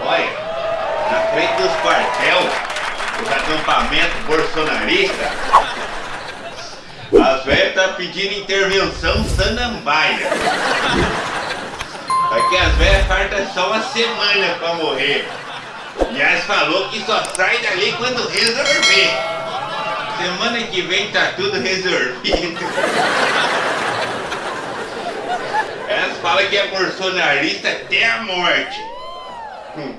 Olha, na frente dos quartel, os acampamentos bolsonaristas, as velhas tá pedindo intervenção sanambaia. Aqui as velhas faltam só uma semana pra morrer. E elas falou que só sai dali quando resolver. Semana que vem tá tudo resolvido. Elas falam que é bolsonarista até a morte. Hum.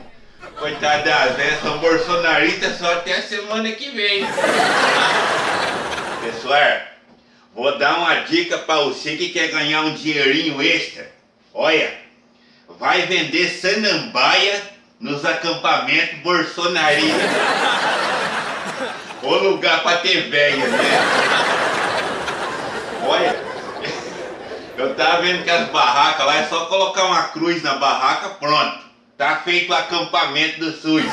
Coitada das velhas, são bolsonaristas só até a semana que vem. Pessoal, vou dar uma dica para você que quer ganhar um dinheirinho extra. Olha, vai vender sanambaia nos acampamentos bolsonaristas. O lugar para ter velha, né? Olha, eu tava vendo que as barracas lá é só colocar uma cruz na barraca, pronto. Tá feito o acampamento do SUS.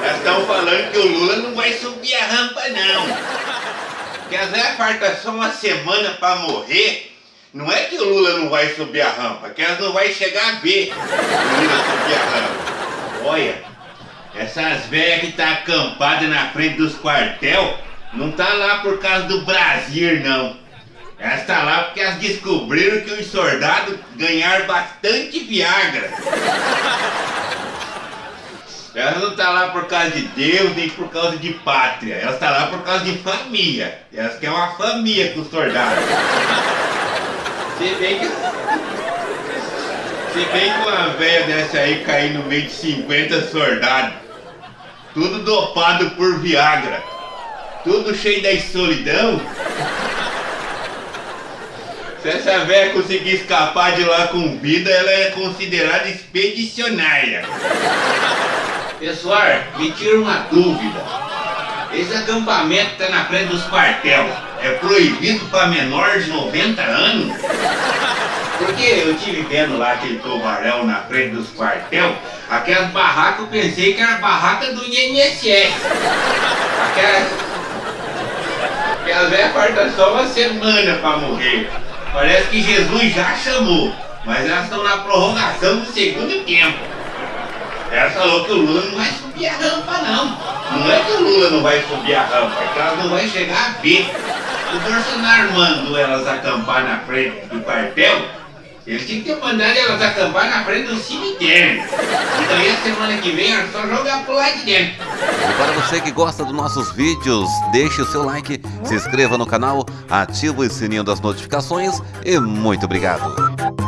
Nós estamos falando que o Lula não vai subir a rampa não. Que as velhas falta só uma semana para morrer. Não é que o Lula não vai subir a rampa, que elas não vai chegar a ver o Lula subir a rampa. Olha, essas velhas que tá acampada na frente dos quartel, não tá lá por causa do Brasil não. Elas tá lá porque elas descobriram que os soldados ganharam bastante Viagra. Elas não tá lá por causa de Deus nem por causa de pátria. Elas tá lá por causa de família. Elas querem uma família com os soldados. Se bem que. Se bem que uma velha dessa aí cair no meio de 50 soldados, tudo dopado por Viagra, tudo cheio da solidão. Se essa velha conseguir escapar de lá com vida, ela é considerada expedicionária. Pessoal, me tira uma dúvida. Esse acampamento tá na frente dos quartel. É proibido para menores de 90 anos? Porque eu tive vendo lá aquele tubarão na frente dos quartel, aquelas barracas eu pensei que era barraca do INSS. Aquelas. Aquelas velhas só uma semana para morrer. Parece que Jesus já chamou, mas elas estão na prorrogação do segundo tempo. Ela falou que o Lula não vai subir a rampa, não. Não é que o Lula não vai subir a rampa, é que elas não vão chegar a ver. O Bolsonaro mandou elas acampar na frente do quartel, ele tinha que ter mandado elas acampar na frente do cemitério. E daí a semana que vem é só jogar pro lado de dentro. E para você que gosta dos nossos vídeos, deixe o seu like, se inscreva no canal, ative o sininho das notificações e muito obrigado.